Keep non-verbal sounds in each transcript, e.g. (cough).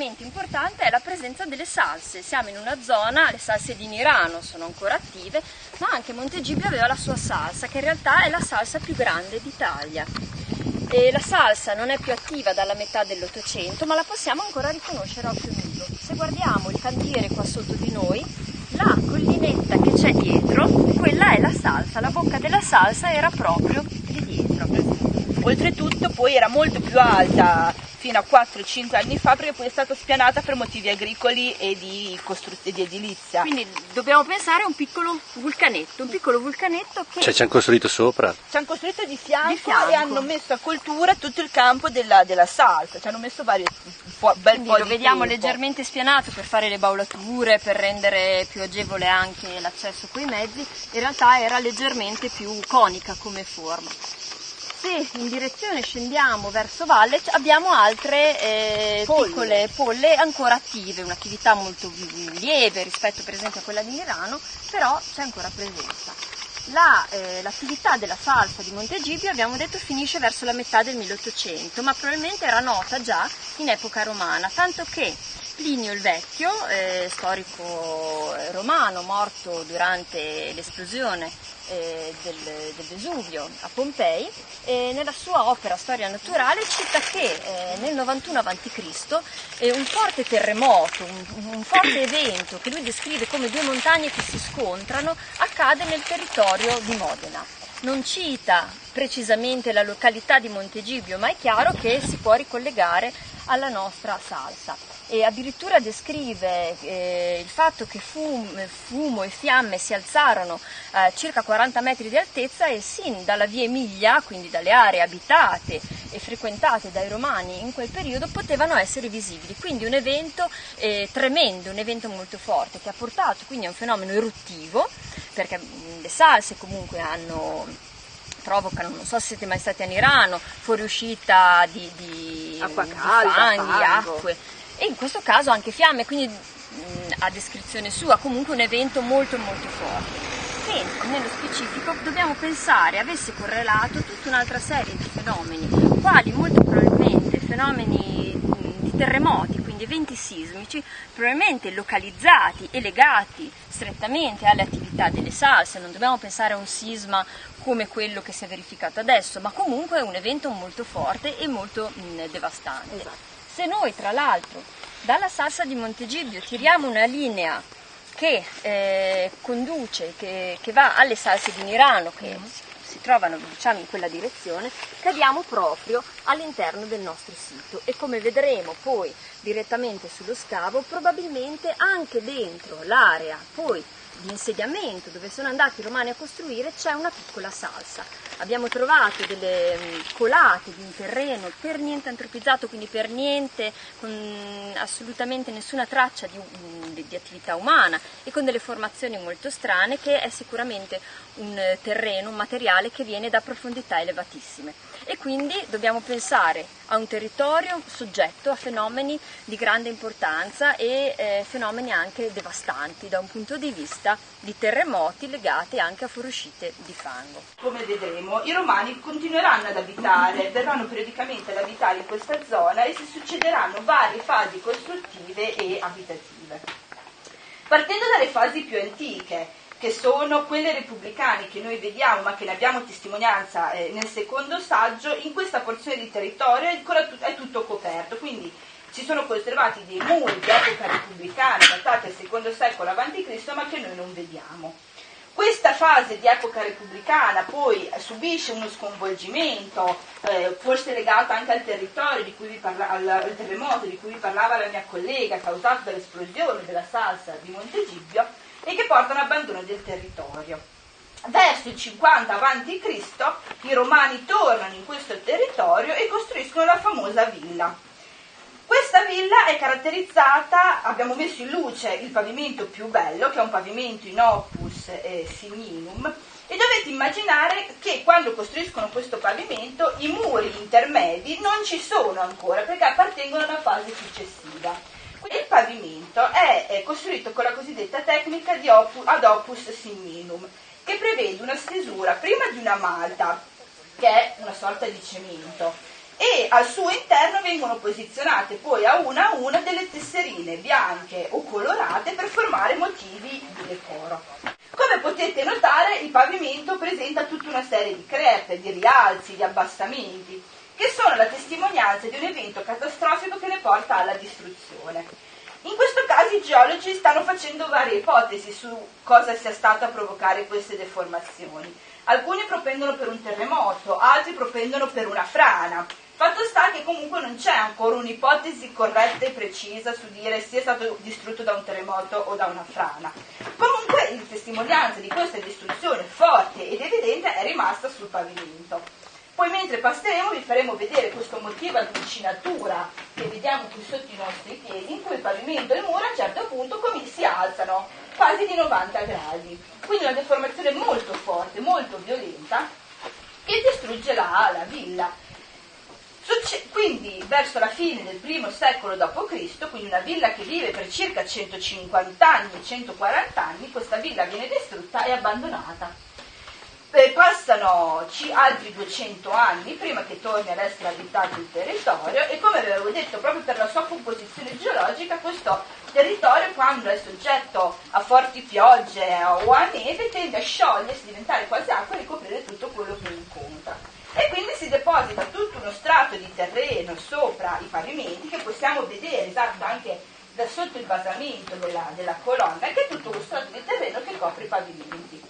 elemento importante è la presenza delle salse. Siamo in una zona, le salse di Nirano sono ancora attive, ma anche Montegibbio aveva la sua salsa, che in realtà è la salsa più grande d'Italia. E la salsa non è più attiva dalla metà dell'Ottocento, ma la possiamo ancora riconoscere a occhio nudo. Se guardiamo il cantiere qua sotto di noi, la collinetta che c'è dietro, quella è la salsa, la bocca della salsa era proprio lì dietro. Oltretutto poi era molto più alta fino a 4-5 anni fa perché poi è stata spianata per motivi agricoli e di, costru- di edilizia. Quindi dobbiamo pensare a un piccolo vulcanetto, un piccolo vulcanetto che... Cioè ci hanno costruito sopra? Ci hanno costruito di fianco, Di fianco. e hanno messo a coltura tutto il campo della, della salsa, ci hanno messo vari, un po', bel Quindi po' lo di vediamo tempo. leggermente spianato per fare le baulature, per rendere più agevole anche l'accesso coi mezzi, in realtà era leggermente più conica come forma. Se in direzione scendiamo verso valle abbiamo altre eh, Polle. piccole polle ancora attive, un'attività molto lieve rispetto per esempio a quella di Milano, però c'è ancora presenza. La, eh, l'attività della salsa di Montegibbio abbiamo detto finisce verso la metà del 1800, ma probabilmente era nota già in epoca romana, tanto che Plinio il Vecchio, eh, storico eh, romano morto durante l'esplosione eh, del, del Vesuvio a Pompei, eh, nella sua opera Storia naturale cita che eh, nel 91 a.C. eh, un forte terremoto, un, un forte (coughs) evento che lui descrive come due montagne che si scontrano, accade nel territorio di Modena. Non cita precisamente la località di Montegibbio, ma è chiaro che si può ricollegare alla nostra salsa e addirittura descrive eh, il fatto che fum- fumo e fiamme si alzarono a circa 40 metri di altezza e sin dalla via Emilia, quindi dalle aree abitate e frequentate dai romani in quel periodo, potevano essere visibili. Quindi un evento eh, tremendo, un evento molto forte che ha portato quindi a un fenomeno eruttivo, perché le salse comunque hanno provocano, non so se siete mai stati a Nirano, fuoriuscita di, di, Acqua di fanghi, fango. acque e in questo caso anche fiamme, quindi mh, a descrizione sua, comunque un evento molto molto forte. Che nello specifico dobbiamo pensare avesse correlato tutta un'altra serie di fenomeni, quali molto probabilmente fenomeni mh, di terremoti, quindi eventi sismici, probabilmente localizzati e legati strettamente alle attività delle salse, non dobbiamo pensare a un sisma come quello che si è verificato adesso, ma comunque è un evento molto forte e molto mh, devastante. Se noi tra l'altro dalla salsa di Montegibbio tiriamo una linea che eh, conduce, che, che va alle salse di Mirano, che si, si trovano diciamo, in quella direzione, cadiamo proprio all'interno del nostro sito. E come vedremo poi direttamente sullo scavo, probabilmente anche dentro l'area poi di insediamento dove sono andati i romani a costruire c'è una piccola salsa. Abbiamo trovato delle mm, colate di un terreno per niente antropizzato, quindi per niente, con assolutamente nessuna traccia di, mm, di- attività umana e con delle formazioni molto strane che è sicuramente un eh, terreno, un materiale che viene da profondità elevatissime. E quindi dobbiamo pensare a un territorio soggetto a fenomeni di grande importanza e eh, fenomeni anche devastanti da un punto di vista di terremoti legati anche a fuoriuscite di fango. Come vedremo, i romani continueranno ad abitare, verranno periodicamente ad abitare in questa zona e si succederanno varie fasi costruttive e abitative. Partendo dalle fasi più antiche, che sono quelle repubblicane che noi vediamo ma che ne abbiamo testimonianza eh, nel secondo saggio, in questa porzione di territorio è, ancora tut- è tutto coperto, quindi ci sono conservati dei muri di epoca repubblicana datati al secondo secolo a.C. ma che noi non vediamo. Questa fase di epoca repubblicana poi subisce uno sconvolgimento, eh, forse legato anche al territorio di cui vi parla- al, terremoto di cui vi parlava la mia collega, causato dall'esplosione della salsa di Montegibbio, e che porta a un abbandono del territorio. Verso il 50 a.C. i romani tornano in questo territorio e costruiscono la famosa villa. Questa villa è caratterizzata, abbiamo messo in luce il pavimento più bello, che è un pavimento in opus eh, signinum, e dovete immaginare che quando costruiscono questo pavimento i muri intermedi non ci sono ancora perché appartengono a una fase successiva. Il pavimento è, è costruito con la cosiddetta tecnica opu- ad opus signinum, che prevede una stesura prima di una malta che è una sorta di cemento, e al suo interno vengono posizionate poi a una a una delle tesserine bianche o colorate per formare motivi di decoro. Come potete notare il pavimento presenta tutta una serie di crepe, di rialzi, di abbassamenti, che sono la testimonianza di un evento catastrofico che ne porta alla distruzione. In questo caso i geologi stanno facendo varie ipotesi su cosa sia stato a provocare queste deformazioni. Alcuni propendono per un terremoto, altri propendono per una frana. Fatto sta che comunque non c'è ancora un'ipotesi corretta e precisa su dire è stato distrutto da un terremoto o da una frana. Comunque la testimonianza di questa distruzione forte ed evidente è rimasta sul pavimento. Poi mentre passeremo vi faremo vedere questo motivo di vicinatura che vediamo qui sotto i nostri piedi, in cui il pavimento e le mura a un certo punto si alzano quasi di 90 gradi. Quindi una deformazione molto forte, molto violenta, che distrugge la, la villa. Quindi verso la fine del primo secolo d.C., quindi una villa che vive per circa 150 anni, 140 anni, questa villa viene distrutta e abbandonata Beh, passano altri 200 anni prima che torni ad essere abitato il territorio e come avevo detto proprio per la sua composizione geologica questo territorio quando è soggetto a forti piogge o a neve tende a sciogliersi, diventare quasi acqua e ricoprire tutto quello che incontra. E quindi si deposita tutto uno strato di terreno sopra i pavimenti che possiamo vedere esatto anche da sotto il basamento della, della colonna, che è tutto uno strato di terreno che copre i pavimenti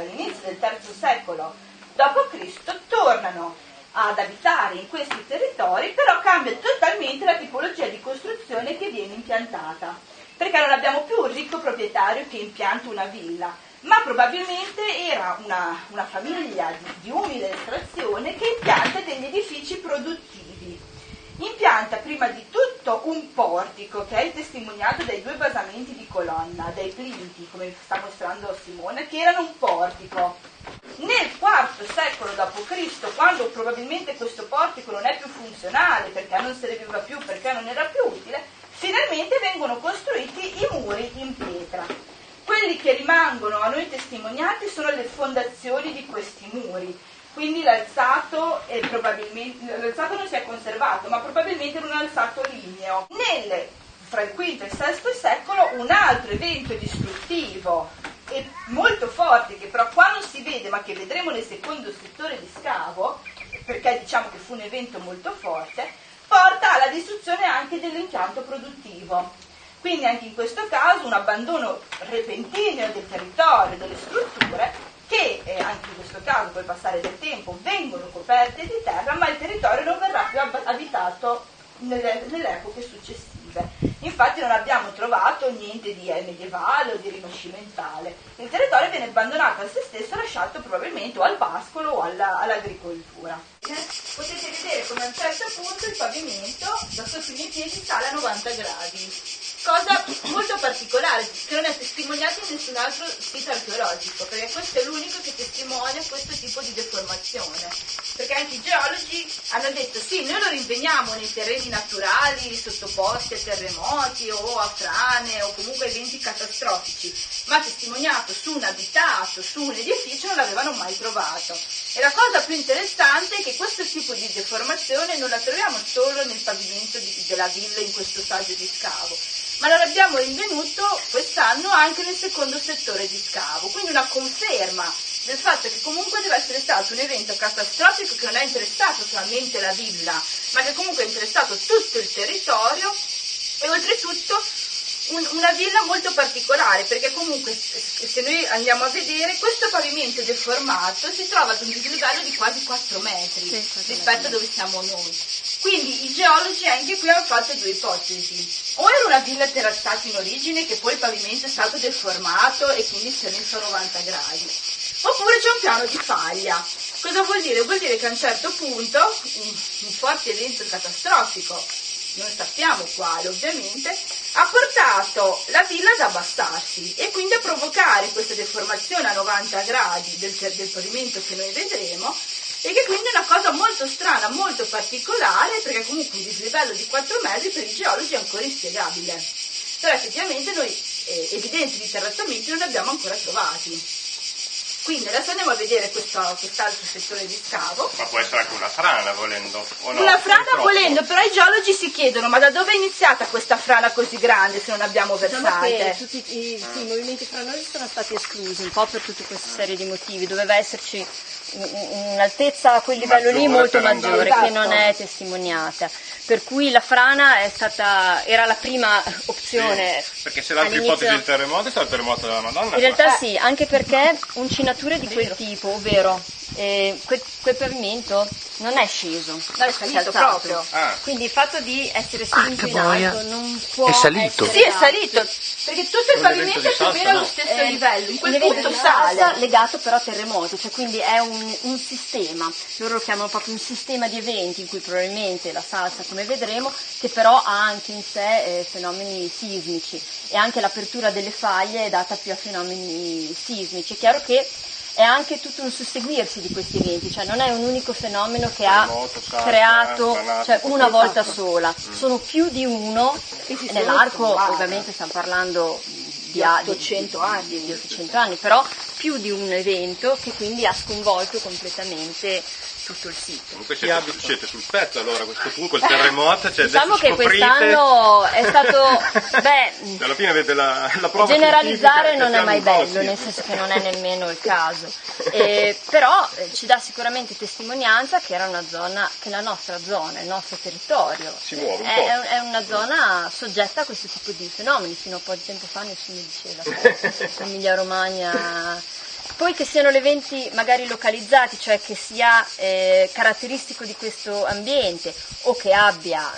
all'inizio del III secolo d.C. tornano ad abitare in questi territori, però cambia totalmente la tipologia di costruzione che viene impiantata, perché non abbiamo più un ricco proprietario che impianta una villa, ma probabilmente era una, una famiglia di, di umile estrazione che impianta degli edifici produttivi impianta prima di tutto un portico che è testimoniato dai due basamenti di colonna, dai plinti, come sta mostrando Simone, che erano un portico. Nel IV secolo d.C., quando probabilmente questo portico non è più funzionale, perché non serviva più, perché non era più utile, finalmente vengono costruiti i muri in pietra. Quelli che rimangono a noi testimoniati sono le fondazioni di questi muri, quindi l'alzato, l'alzato non si è conservato, ma probabilmente era un alzato ligneo. Nel, fra il V e il VI secolo un altro evento distruttivo e molto forte, che però qua non si vede, ma che vedremo nel secondo settore di scavo, perché diciamo che fu un evento molto forte, porta alla distruzione anche dell'impianto produttivo. Quindi anche in questo caso un abbandono repentino del territorio, delle strutture, che eh, anche in questo caso col passare del tempo vengono coperte di terra, ma il territorio non verrà più abitato nelle, nelle epoche successive. Infatti non abbiamo trovato niente di eh, medievale o di rinascimentale. Il territorio viene abbandonato a se stesso, lasciato probabilmente o al pascolo o alla, all'agricoltura. Potete vedere come a un certo punto il pavimento da sotto i miei piedi sale a 90 gradi cosa molto particolare che non è testimoniata in nessun altro sito archeologico, perché questo è l'unico che testimonia questo tipo di deformazione. Perché anche i geologi hanno detto sì, noi lo rinveniamo nei terreni naturali sottoposti a terremoti o a frane o comunque eventi catastrofici, ma testimoniato su un abitato, su un edificio non l'avevano mai trovato. E la cosa più interessante è che questo tipo di deformazione non la troviamo solo nel pavimento di, della villa in questo saggio di scavo, ma lo abbiamo rinvenuto quest'anno anche nel secondo settore di scavo, quindi una conferma del fatto che comunque deve essere stato un evento catastrofico che non ha interessato solamente la villa, ma che comunque ha interessato tutto il territorio e oltretutto un, una villa molto particolare, perché comunque se noi andiamo a vedere questo pavimento deformato si trova ad un dislivello di quasi 4 metri sì, rispetto a dove siamo noi. Quindi i geologi anche qui hanno fatto due ipotesi. O era una villa terrazzata in origine che poi il pavimento è stato deformato e quindi si è messo a 90 gradi. Oppure c'è un piano di faglia. Cosa vuol dire? Vuol dire che a un certo punto un, forte evento catastrofico, non sappiamo quale ovviamente, ha portato la villa ad abbassarsi e quindi a provocare questa deformazione a 90 gradi del, del pavimento che noi vedremo e che quindi è una cosa molto strana, molto particolare, perché comunque un dislivello di 4 metri per i geologi è ancora inspiegabile. Però effettivamente noi eh, evidenze di terrazzamenti non ne abbiamo ancora trovati. Quindi adesso andiamo a vedere questo, quest'altro settore di scavo. Ma può essere anche una frana volendo. o no? Una frana Purtroppo. volendo, però i geologi si chiedono ma da dove è iniziata questa frana così grande se non abbiamo Diciamo che versate? tutti i, sì, i movimenti franosi sono stati esclusi un po' per tutta questa serie di motivi. Doveva esserci un'altezza a quel livello lì molto maggiore che non Esatto. è testimoniata. Per cui la frana è stata, era la prima opzione. Sì, Perché se l'altra all'inizio- ipotesi del terremoto è stato il terremoto della Madonna. In realtà Eh. sì, anche perché uncinature di quel tipo, ovvero eh, quel, quel pavimento non è sceso, No, è salito proprio. Ah. Quindi il fatto di essere spinto in boia. alto non può È salito. Sì, è salito, perché tutto il Un pavimento è più o meno allo stesso Eh, livello, in quel punto sale. legato però a terremoto, cioè quindi è un, un sistema, loro lo chiamano proprio un sistema di eventi in cui probabilmente la salsa, come vedremo, che però ha anche in sé eh, fenomeni sismici e anche l'apertura delle faglie è data più a fenomeni sismici. È chiaro che è anche tutto un susseguirsi di questi eventi, cioè non è un unico fenomeno che ha salsa, creato granato, cioè, una volta sola, sono più di uno, E nell'arco ovviamente stiamo parlando di, Di a- 800 di- anni. di- di 800 anni, però più di un evento che quindi ha sconvolto completamente tutto il sito. Comunque siete, sul- siete sul pezzo allora a questo punto, il terremoto, cioè Diciamo che scoprite- quest'anno è stato, (laughs) beh, Alla fine avete la, la prova generalizzare scientifica non è mai bello, nel senso che non è nemmeno il caso. Eh, però eh, ci dà sicuramente testimonianza che era una zona, che la nostra zona, il nostro territorio, Si muove un è, po'. è- è una zona soggetta a questo tipo di fenomeni. Fino a un po' di tempo fa nessuno diceva (laughs) che Emilia Romagna. Poi che siano eventi magari localizzati, cioè che sia eh, caratteristico di questo ambiente o che abbia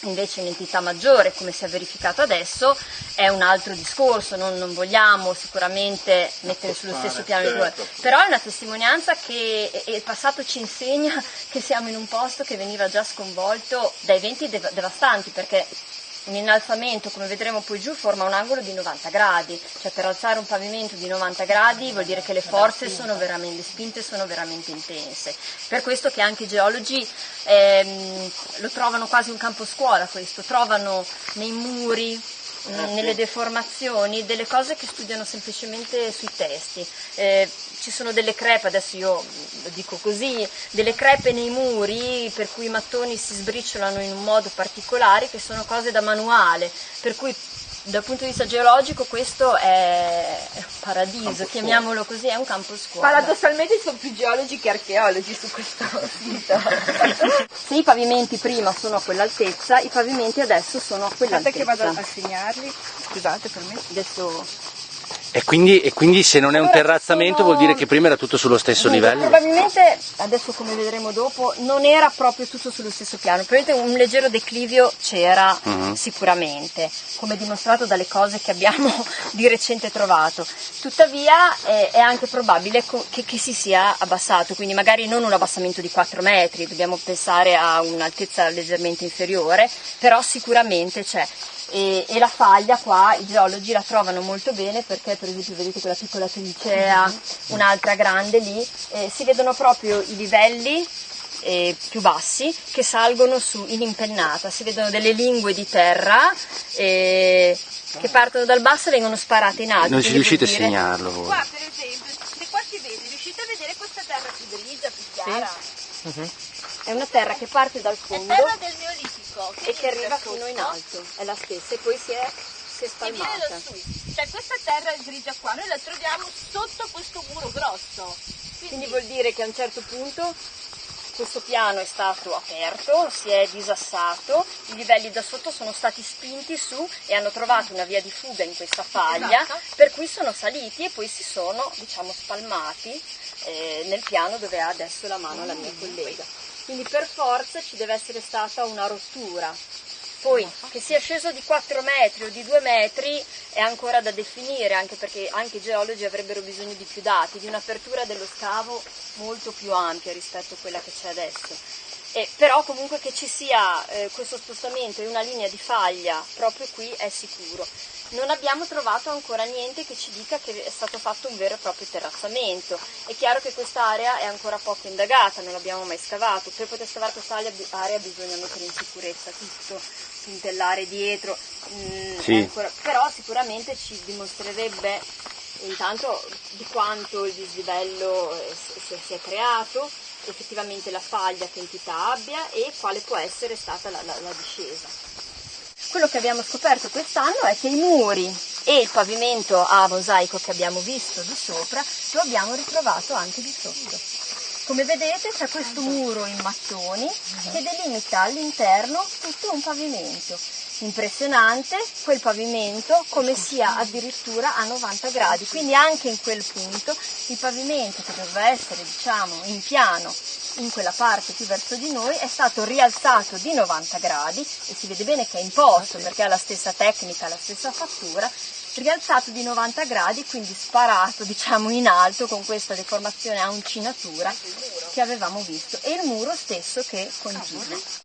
invece un'entità maggiore come si è verificato adesso è un altro discorso, non, non vogliamo sicuramente mettere sullo stesso piano di certo. però è una testimonianza che il passato ci insegna (laughs) che siamo in un posto che veniva già sconvolto da eventi dev- devastanti perché un innalzamento, come vedremo poi giù, forma un angolo di 90 gradi, cioè per alzare un pavimento di 90 gradi vuol dire che le forze sono veramente, le spinte sono veramente intense. Per questo che anche i geologi ehm, lo trovano quasi un campo scuola questo, trovano nei muri, nelle deformazioni, delle cose che studiano semplicemente sui testi. Eh, ci sono delle crepe, adesso io lo dico così, delle crepe nei muri per cui i mattoni si sbriciolano in un modo particolare che sono cose da manuale, per cui dal punto di vista geologico questo è un paradiso, chiamiamolo così, è un campo scuola. Paradossalmente ci sono più geologi che archeologi su questo sito. (laughs) Se i pavimenti prima sono a quell'altezza, i pavimenti adesso sono a Aspetta che vado quell'altezza. a segnarli. Scusate per me. Adesso E quindi, e quindi se non è un terrazzamento vuol dire che prima era tutto sullo stesso Dunque, livello? Probabilmente, adesso come vedremo dopo, non era proprio tutto sullo stesso piano, probabilmente un leggero declivio c'era Mhm. sicuramente, come dimostrato dalle cose che abbiamo (laughs) di recente trovato. Tuttavia eh, è anche probabile che, che si sia abbassato, quindi magari non un abbassamento di 4 metri, dobbiamo pensare a un'altezza leggermente inferiore, però sicuramente c'è. E, e la faglia qua i geologi la trovano molto bene perché per esempio vedete quella piccola trincea, un'altra grande lì, eh, si vedono proprio i livelli eh, più bassi che salgono su in impennata, si vedono delle lingue di terra eh, che partono dal basso e vengono sparate in alto. Non ci riuscite a segnarlo voi? Qua per esempio, se qua si vede, riuscite a vedere questa terra più grigia, più chiara? È una terra che parte dal È fondo terra del Neolitico. E che arriva fino in alto, è la stessa e poi si è, si è spalmata. Cioè questa terra grigia qua, noi la troviamo sotto questo muro grosso. Quindi vuol dire che a un certo punto questo piano è stato aperto, si è disassato, i livelli da sotto sono stati spinti su e hanno trovato una via di fuga in questa faglia, Esatto. per cui sono saliti e poi si sono, diciamo, spalmati eh, nel piano dove ha adesso la mano la mia collega. Quindi per forza ci deve essere stata una rottura. Poi che sia sceso di 4 metri o di 2 metri è ancora da definire, anche perché anche i geologi avrebbero bisogno di più dati, di un'apertura dello scavo molto più ampia rispetto a quella che c'è adesso. E però comunque che ci sia eh, questo spostamento e una linea di faglia proprio qui è sicuro. Non abbiamo trovato ancora niente che ci dica che è stato fatto un vero e proprio terrazzamento. È chiaro che quest'area è ancora poco indagata, non l'abbiamo mai scavato. Per poter scavare quest'area area bisogna mettere in sicurezza tutto, puntellare dietro. mm, Sì. ancora- però sicuramente ci dimostrerebbe intanto di quanto il dislivello eh, si, si è creato, effettivamente la faglia che entità abbia e quale può essere stata la, la, la discesa. Quello che abbiamo scoperto quest'anno è che i muri e il pavimento a mosaico che abbiamo visto di sopra lo abbiamo ritrovato anche di sotto. Come vedete c'è questo muro in mattoni che delimita all'interno tutto un pavimento. Impressionante quel pavimento come sia addirittura a 90 gradi, quindi anche in quel punto il pavimento che doveva essere diciamo in piano in quella parte più verso di noi è stato rialzato di 90 gradi e si vede bene che è imposto perché ha la stessa tecnica, la stessa fattura, rialzato di 90 gradi, quindi sparato (laughs) diciamo in alto con questa deformazione a uncinatura che avevamo visto e il muro stesso che continua.